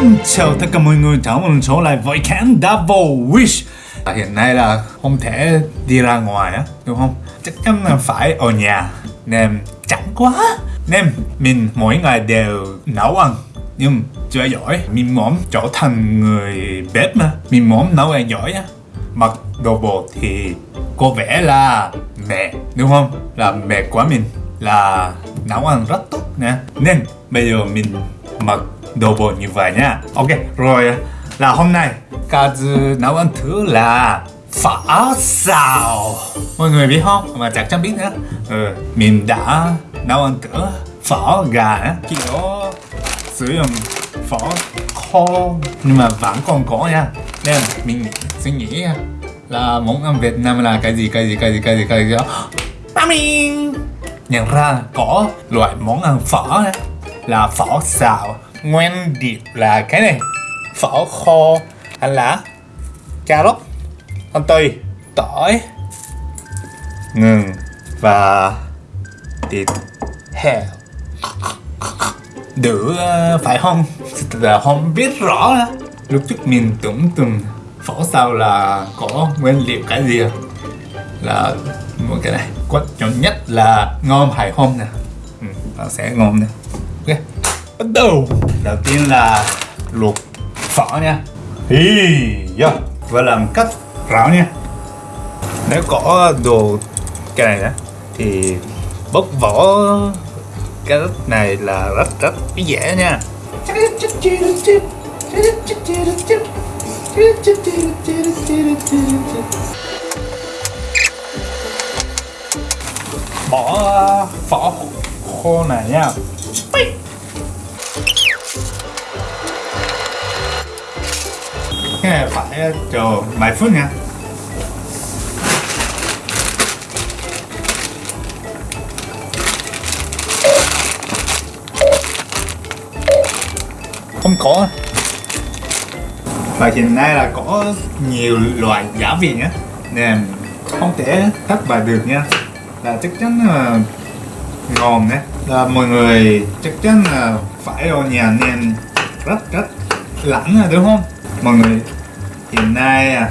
Xin chào tất cả mọi người, chào mừng trở lại với Can Double Wish. À, Hiện nay là không thể đi ra ngoài á, đúng không? Chắc chắn là phải ở nhà. Nên chẳng quá. Nên mình mỗi ngày đều nấu ăn Nhưng chưa giỏi. Mình muốn trở thành người bếp mà. Mình muốn nấu ăn giỏi á. Mặc đồ bộ thì có vẻ là mẹ đúng không? Là mẹ của mình là nấu ăn rất tốt nè. Nên bây giờ mình mặc đồ bộ như vậy nha. Ok rồi là hôm nay Kazu nấu ăn thứ là phở xào. Mọi người biết không? Mà chắc chắn biết nữa. Ừ, Mình đã nấu ăn thử phở gà Khi đó sử dụng phở khô Nhưng mà vẫn còn có nha. Nên mình suy nghĩ là món ăn Việt Nam là cái gì cái gì cái gì cái gì cái gì đó. Nhận ra có loại món ăn phở là phở xào nguyên điệp là cái này. Phở kho hành lá. Cà rốt hành tươi tỏi. Ngừng. Và thịt heo. Được ờ, phải không? Là không biết rõ đó. lúc trước mình tưởng từng phở sao là có nguyên liệu cái gì à? là một cái này. Quan trọng nhất là ngon phải không nè? Ừ, nó sẽ ngon nè. Ok bắt đầu. Đầu tiên là luộc phở nha. Hi yeah. và làm cách ráo nha. Nếu có đồ cái này đó thì bóc vỏ cái này là rất rất dễ nha. Bỏ phở khô này nha cái này phải, chờ vài phút nha. Không có. Và hiện nay là có nhiều loại giả vị nhé nên không thể thất bại được nha. Là chắc chắn là ngon đấy. Là mọi người chắc chắn là phải ở nhà nên rất rất lãng đúng không? Mọi người hiện nay à,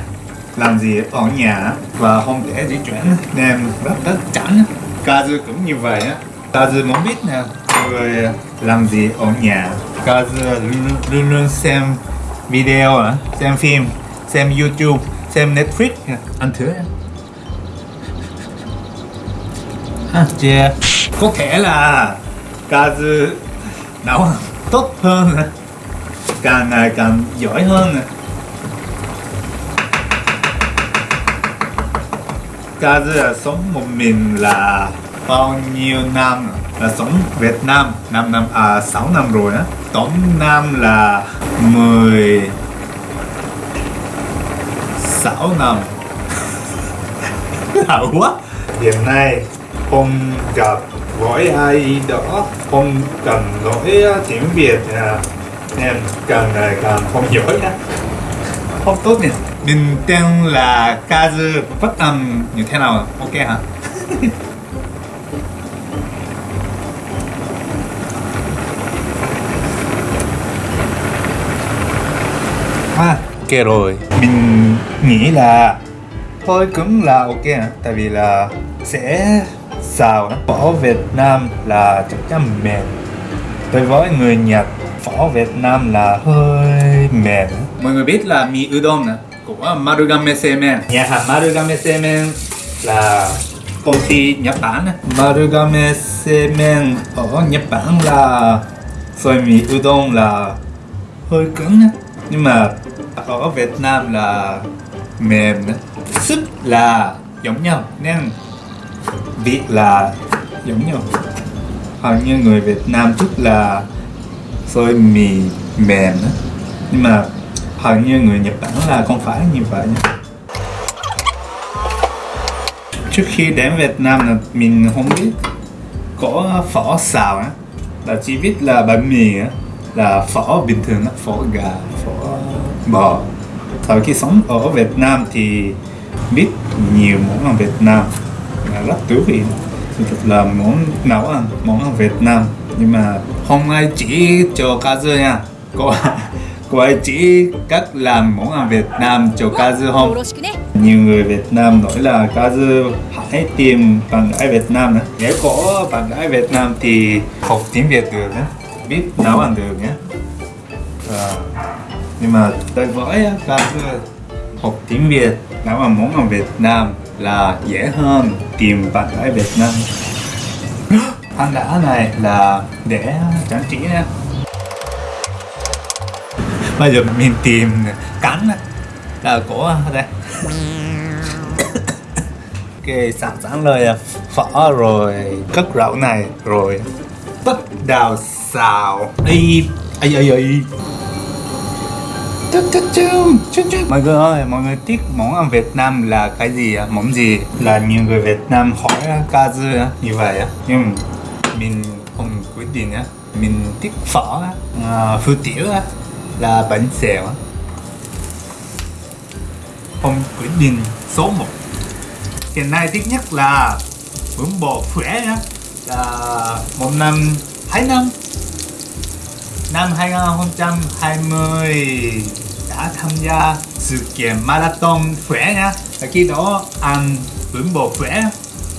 làm gì ở nhà và không thể di chuyển. Nên rất rất chán Kazu cũng như vậy á. Kazu muốn biết nè người làm gì ở nhà. Kazu luôn, luôn luôn xem video à, xem phim xem youtube xem netflix ăn thử ha yeah. có thể là Kazu nấu tốt hơn càng ngày càng giỏi hơn Kazu là sống một mình là bao nhiêu năm? Là sống Việt Nam 5 năm à 6 năm rồi á. Tổng năm là 10 6 năm. Là quá. Hiện nay không gặp với ai đó không cần nói tiếng Việt à, nên càng ngày càng không giỏi á. Không tốt nhỉ mình tên là Kazu phát âm. Như thế nào? Ok hả? À ok rồi. Mình nghĩ là thôi cũng là ok hả? Tại vì là sẽ xào phở Việt Nam là chắc chắn mềm. Đối với người Nhật phở Việt Nam là hơi mềm. Mọi người biết là mì udon nè của Marugame Semen. Nhà hàng Marugame Semen là công ty Nhật Bản Marugame Semen ở Nhật Bản là xôi mì udon là hơi cứng nhưng mà ở Việt Nam là mềm súp là giống nhau nên vị là giống nhau. Hầu như người Việt Nam thích là xôi mì mềm đó. nhưng mà hầu như người Nhật Bản là không phải như vậy nhé. trước khi đến Việt Nam là mình không biết có phở xào á. Là chỉ biết là bánh mì á, là phở bình thường á, phở gà, phở bò. Sau khi sống ở Việt Nam thì biết nhiều món ăn Việt Nam. Là rất thú vị. Thật là món nấu ăn, món ăn Việt Nam. Nhưng mà không ai chỉ cho Kazu nha. Có quái chỉ cách làm món ăn Việt Nam cho Kazu không? Nhiều người Việt Nam nói là Kazu hãy tìm bạn gái Việt Nam nữa. Nếu có bạn gái Việt Nam thì học tiếng Việt được nhé, biết nấu ăn được nhé. À, nhưng mà tôi với Kazu học tiếng Việt nấu ăn món ăn Việt Nam là dễ hơn tìm bạn gái Việt Nam. ăn đã này là để trang trí nhé. Bây giờ mình tìm á, là của đây. Ok, sẵn sẵn lời phở rồi cất rau này rồi. Bắt đầu xào. Chum, chum, chum, chum. Mọi người ơi, mọi người thích món ăn Việt Nam là cái gì? Món gì? Là nhiều người Việt Nam hỏi á, như vậy Nhưng mình không quyết định Mình thích phở à, phư tiểu là bánh xèo á. Không quyết định số 1 Hiện nay thích nhất là bún bò khỏe nhá. Là một năm, hai năm. Năm 2020 đã tham gia sự kiện marathon khỏe nha và khi đó ăn bún bò khỏe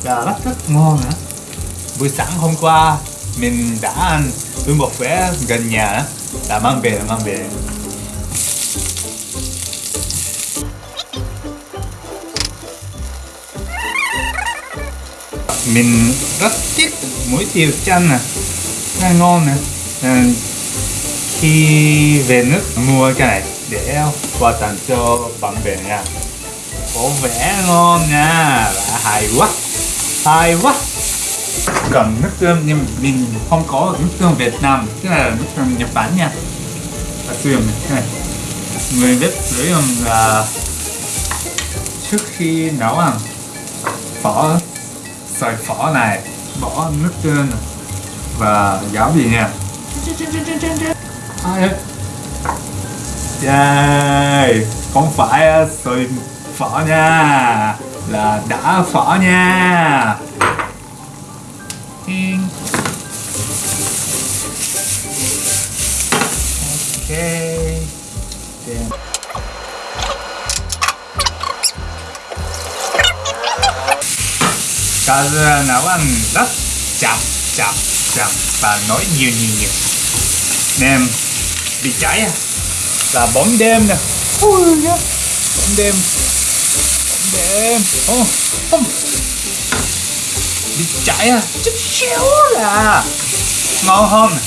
là rất rất ngon nữa buổi sáng hôm qua mình đã ăn bún bò khỏe gần nhà đã mang về mang về. Mình rất thích muối tiêu chanh à. nè rất ngon nè. À, khi về nước mua cái này để quà tặng cho bạn bè nha. Có vẻ ngon nha. Và hay quá. Hay quá gần nước tương, nhưng mình không có nước tương Việt Nam cái này là nước tương Nhật Bản nha. Và sử này, người biết sử dụng là trước khi nấu ăn phở sợi phở này, bỏ nước tương và gáo gì nha. Ai ơi Yay! Không phải uh, sợi phở nha, Là đã phở nha. Ting. Ok Damn. Cá dưa nấu ăn rất chậm chậm chậm và nói nhiều nhiều nhiều nem bị cháy à là bóng đêm nè ui nhá bóng đêm bóng đêm oh, oh đi chạy à? Chút xíu là ngon không?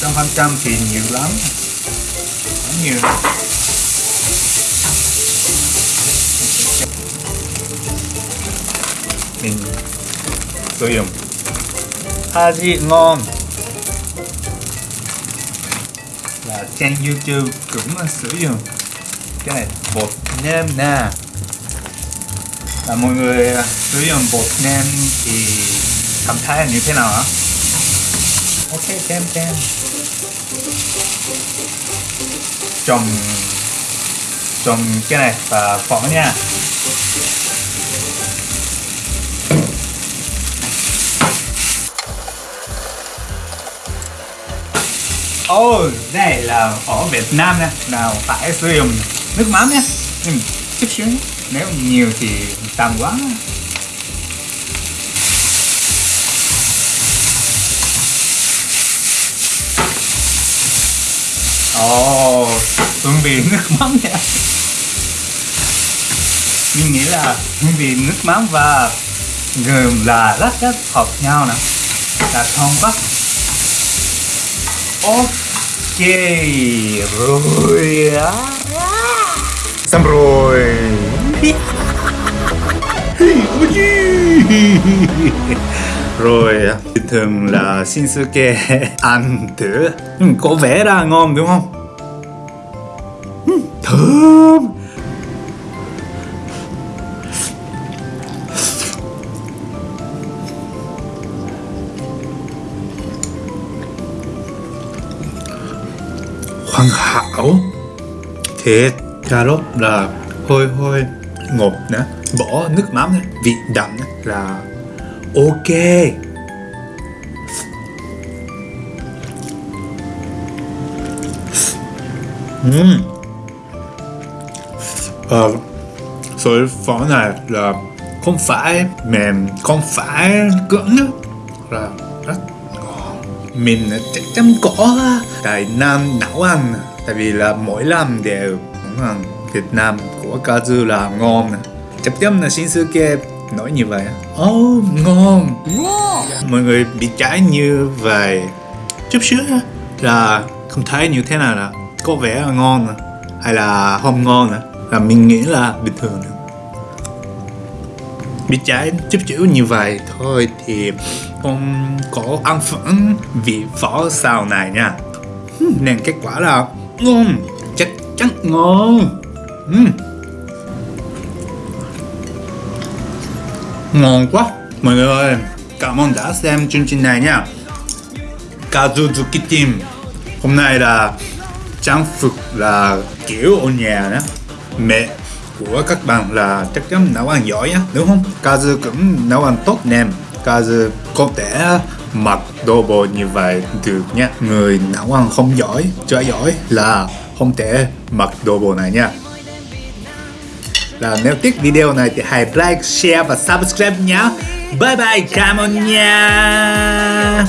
Trăm phần trăm thì nhiều lắm. Quá nhiều. Mình sử dụng. Haji ngon. Là trên YouTube cũng ờ, sử dụng. Cái này bột nêm nè là mọi người ờ, sử dụng bột nêm thì cảm thấy như thế nào hả? Ok, kem kem trồng trồng cái này và phở nha. Ồ, oh, đây là ở Việt Nam nè. Nào phải sử dụng nước mắm nhé Nhưng chút xíu nhé. Nếu nhiều thì tàn quá. Ồ, oh, hương vị nước mắm nha Mình nghĩ là hương vị nước mắm và gừng là rất rất hợp nhau nè. Là thơm quá. Ok, rồi Xong rồi. Rồi thường là Shinsuke ăn thử. Ừ, có vẻ là ngon đúng không? Ừ, thơm. Hoàn hảo thịt cà rốt là hơi hơi ngọt nữa bỏ nước mắm này, vị đậm nữa là ok Ừm. Ờ, sợi phở này là không phải mềm, không phải cứng nữa, là rất ngon. Mình chắc chắn có Đài Nam nấu ăn tại vì là mỗi năm đều đúng là Việt Nam của dư là ngon chắc chắn là kia nói như vậy. Oh ngon. Mọi người bị trái như vậy. Chút xíu là không thấy như thế nào là có vẻ là ngon hay là không ngon là mình nghĩ là bình thường bị trái chút chữ như vậy thôi thì không có ăn phẫn vị phở xào này nha Hmm, nên kết quả là ngon, chắc chắn ngon. Hmm. Ngon quá, mọi người ơi. Cảm ơn đã xem chương trình này nha. Kazuzuki Team, hôm nay là trang phục là kiểu ở nhà đó. Mẹ của các bạn là chắc chắn nấu ăn giỏi á, đúng không? Kazu cũng nấu ăn tốt nè. Kazu có thể mặc đồ bộ như vậy được nha người nấu ăn không giỏi chơi giỏi là không thể mặc đồ bộ này nha là nếu thích video này thì hãy like, share và subscribe nhé. Bye bye, cảm ơn nha.